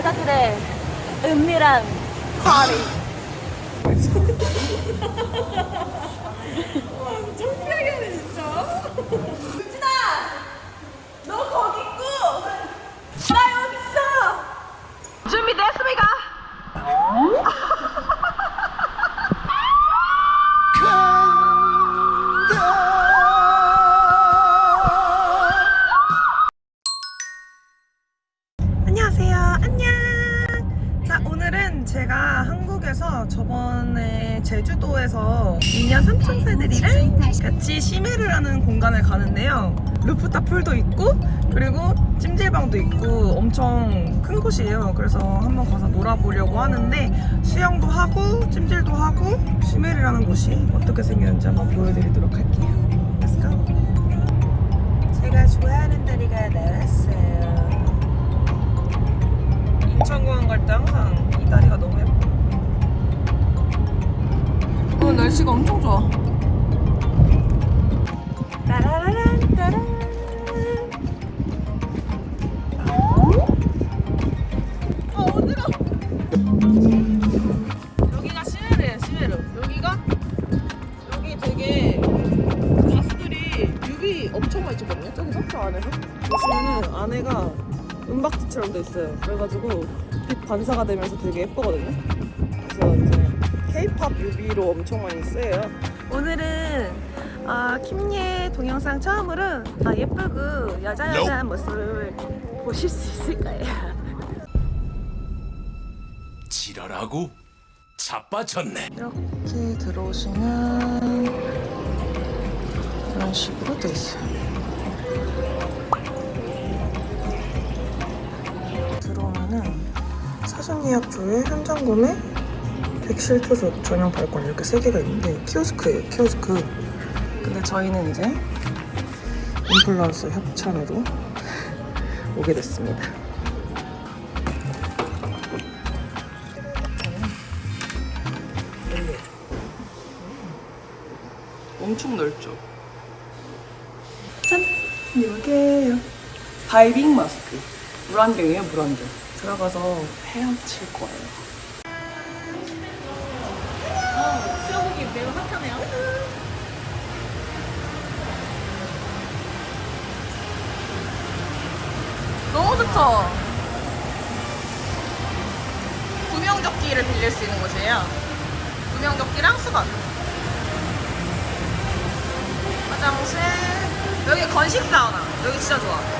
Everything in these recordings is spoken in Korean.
여자들의 은밀한 파리. 창피하게 하네 진짜. 너 거기 있고 나 여기 있어. 준비됐습니까? 루프탑 풀도 있고, 그리고 찜질방도 있고, 엄청 큰 곳이에요. 그래서 한번 가서 놀아보려고 하는데, 수영도 하고, 찜질도 하고, 하는 곳이 어떻게 생겼는지 한번 보여드리도록 할게요. Let's go. 제가 좋아하는 다리가 나왔어요. 인천공항 갈 때 항상 이 다리가 너무 예뻐. 오늘 날씨가 엄청 좋아. 있어요. 그래가지고 빛 반사가 되면서 되게 예쁘거든요. 그래서 이제 K-pop 뮤비로 엄청 많이 쓰여요. 오늘은 아, 킴예 동영상 처음으로 아, 예쁘고 여자여자한 모습을 보실 수 있을 거예요. 지랄하고 자빠졌네. 이렇게 들어오시면 이런 식으로 돼 있어요. 사전 예약 조회, 현장 구매, 객실 투숙, 전용 발권 이렇게 세 개가 있는데 키오스크예요, 키오스크. 근데 저희는 이제 인플루언서 협찬으로 오게 됐습니다. 엄청 넓죠? 짠! 이게요. 다이빙 마스크. 물안경이에요, 물안경. 들어가서 헤엄칠 거예요. 수영복이 매우 핫하네요. 너무 좋죠? 구명조끼를 빌릴 수 있는 곳이에요. 구명조끼랑 수건. 화장실. 여기 건식 사우나. 여기 진짜 좋아.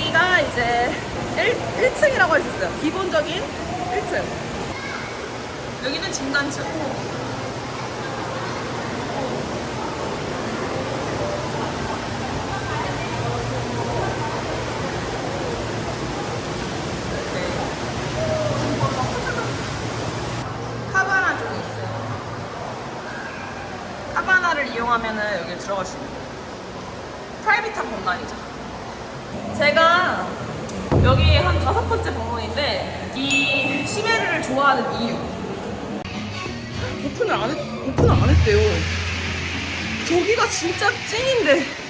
여기가 이제 1, 1층이라고 할 수 있어요. 기본적인 1층. 여기는 중간층. 카바나를 이용하면 은 여기 들어갈 수 있는 프라이빗한 공간이죠. 제가 여기 한 다섯 번째 방문인데 이 시메르를 좋아하는 이유. 오픈을 안 했, 오픈을 안 했대요. 저기가 진짜 찐인데.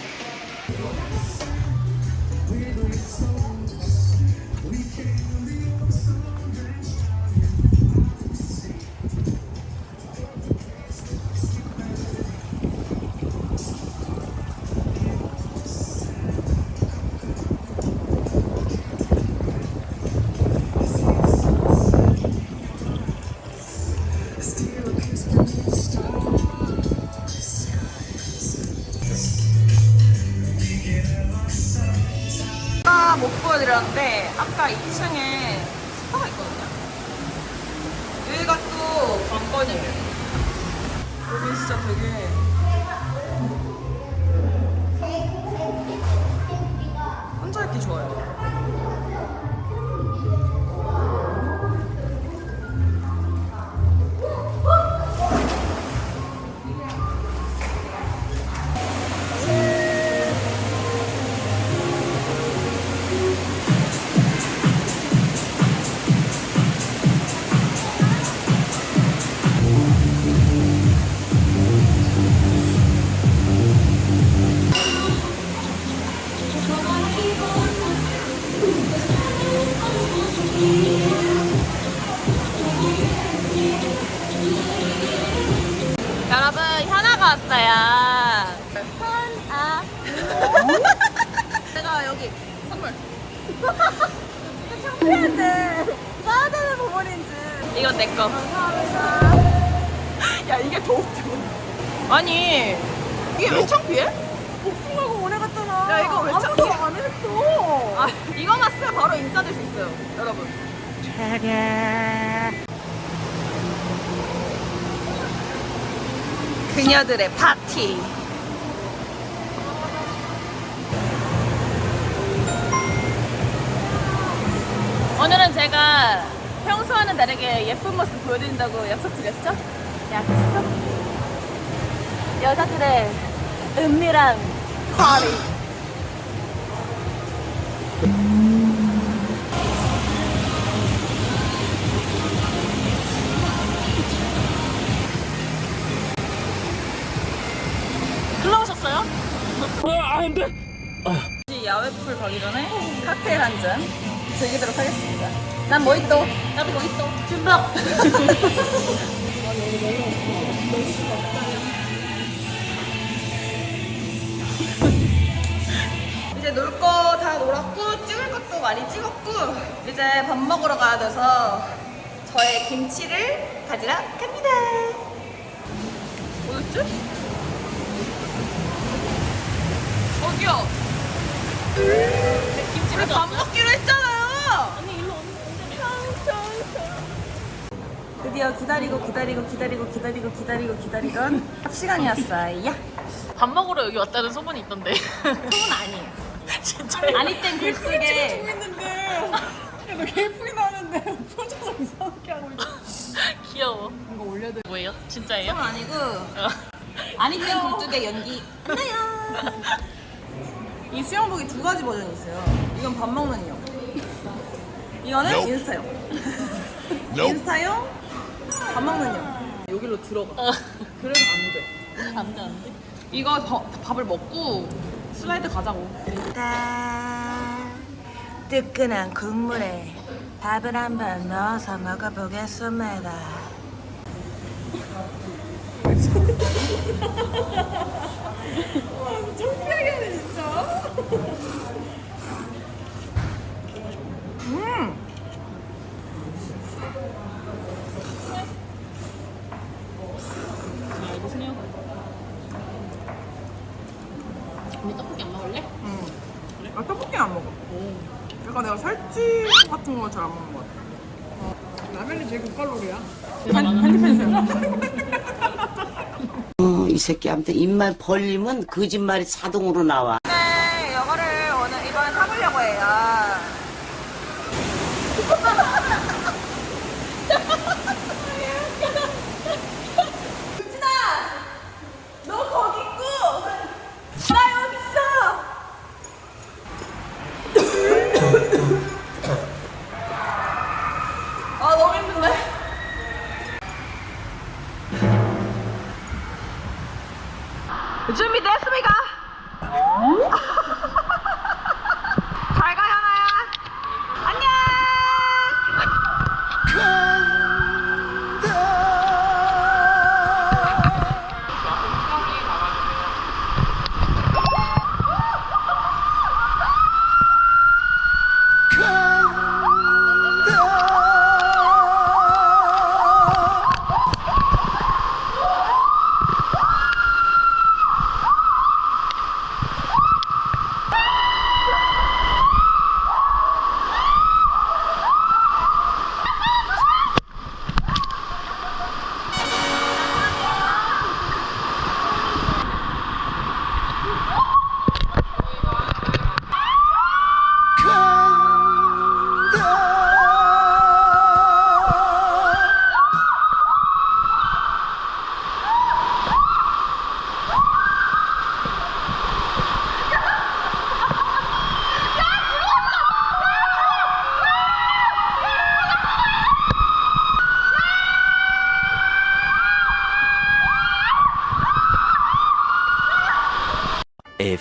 못 보여드렸는데 아까 2층에 스파가 있거든요. 여기가 또 100원이에요. 여기 진짜 되게 혼자 있기 좋아요. 이건 내 거. 야 이게 더 웃겨. 아니 이게 왜 창피해? 복숭아가 오래 갔잖아. 야, 이거 왜 아무도 창피해? 안 했어. 아 이거만 쓰면 바로 인싸 될 수 있어요, 여러분. 그녀들의 파티. 오늘은 제가 평소와는 다르게 예쁜 모습 보여드린다고 약속드렸죠? 약속. 여자들의 은밀한 파리. 흘러오셨어요? 혹시 야외 풀 가기 전에 칵테일 한 잔 즐기도록 하겠습니다. 난 모히또. 나도 거기 있어. 준박. 이제 놀 거 다 놀았고 찍을 것도 많이 찍었고 이제 밥 먹으러 가야 돼서 저의 김치를 가지러 갑니다. 어딨지? 저기요. 김치를 밥 먹기로 했잖아요. 드디어 기다리고 기다리고 기다리고 기다리고 기다리고 기다리던 시간이었어요. 밥 먹으러 여기 왔다는 소문이 있던데. 소문 아니에요. 진짜. 아니 땐 글쓰게 너 예쁘게 나왔는데 표정을 이상하게 하고 있어 귀여워. 이거 올려야 돼 뭐예요? 진짜예요? 소문 아니고 어. 아니 땐 굴뚝의 연기. 안나요. 이 수영복이 두 가지 버전이 있어요. 이건 밥 먹는 용. 이거는 인스타용. 인스타용, 밥 먹는 용. 여기로 들어가. 어. 그래도 안 돼. 안 돼, 안 돼. 이거 더- 밥을 먹고 슬라이드 가자고. 뜨끈한 국물에 밥을 한번 넣어서 먹어보겠습니다. 창피하게 하네 진짜 음! 아, 이거 스네어. 언니 떡볶이 안 먹을래? 음. 아, 떡볶이는 안 먹어. 약간 내가 살찌 같은 거 잘 안 먹는 것 같아. 라면이 제일 고칼로리야 어, 이 새끼한테 입만 벌리면 거짓말이 자동으로 나와.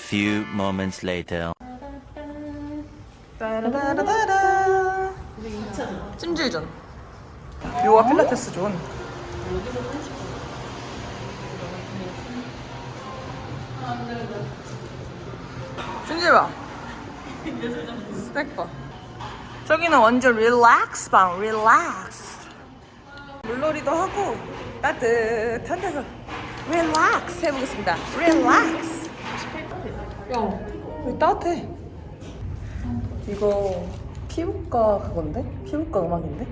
Few moments later. 따라라라라. 찜질존. 요가 필라테스 존. 찜질방. 스낵바. 저기는 완전 relax 방, relax. 물놀이도 하고 따뜻한 데서 릴렉스 해보겠습니다. 릴렉스. 야, 여기 따뜻해. 이거 피부과 그건데? 피부과 음악인데?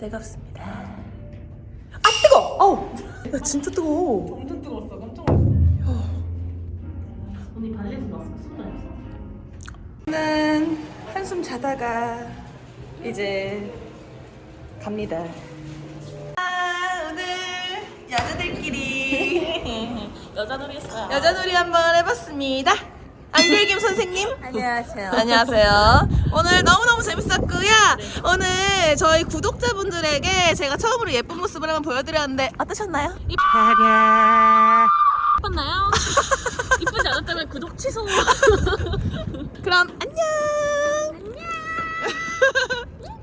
뜨겁습니다. 아 뜨거! 아우! 야 진짜 뜨거워. 엄청 뜨거웠어. 깜짝 놀랐어. 저는 한숨 자다가 이제 갑니다. 아, 오늘 여자들끼리 여자놀이 했어요. 여자놀이 한번 해봤습니다. 안글김 선생님. 안녕하세요. 안녕하세요. 오늘 너무너무 재밌었고요. 오늘 저희 구독자분들에게 제가 처음으로 예쁜 모습을 한번 보여드렸는데 어떠셨나요? 예뻤나요? 이쁘지 않았다면 구독 취소. 그럼 안녕. 안녕.